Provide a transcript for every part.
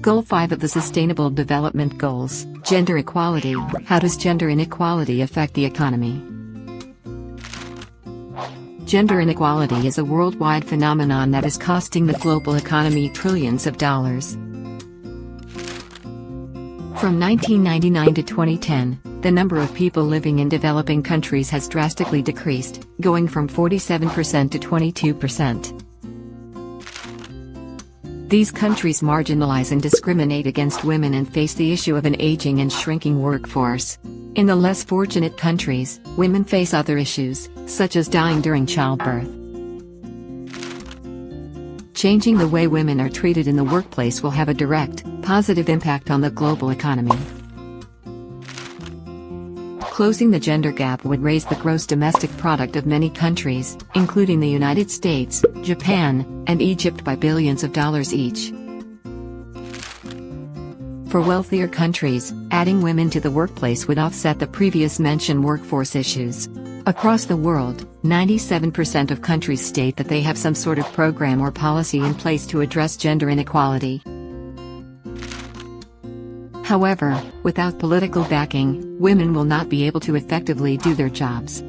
Goal 5 of the Sustainable Development Goals, Gender Equality. How does gender inequality affect the economy? Gender inequality is a worldwide phenomenon that is costing the global economy trillions of dollars. From 1999 to 2010, the number of people living in developing countries has drastically decreased, going from 47% to 22%. These countries marginalize and discriminate against women and face the issue of an aging and shrinking workforce. In the less fortunate countries, women face other issues, such as dying during childbirth. Changing the way women are treated in the workplace will have a direct, positive impact on the global economy. Closing the gender gap would raise the gross domestic product of many countries, including the United States, Japan, and Egypt by billions of dollars each. For wealthier countries, adding women to the workplace would offset the previous mentioned workforce issues. Across the world, 97% of countries state that they have some sort of program or policy in place to address gender inequality. However, without political backing, women will not be able to effectively do their jobs.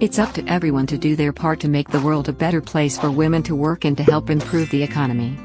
It's up to everyone to do their part to make the world a better place for women to work and to help improve the economy.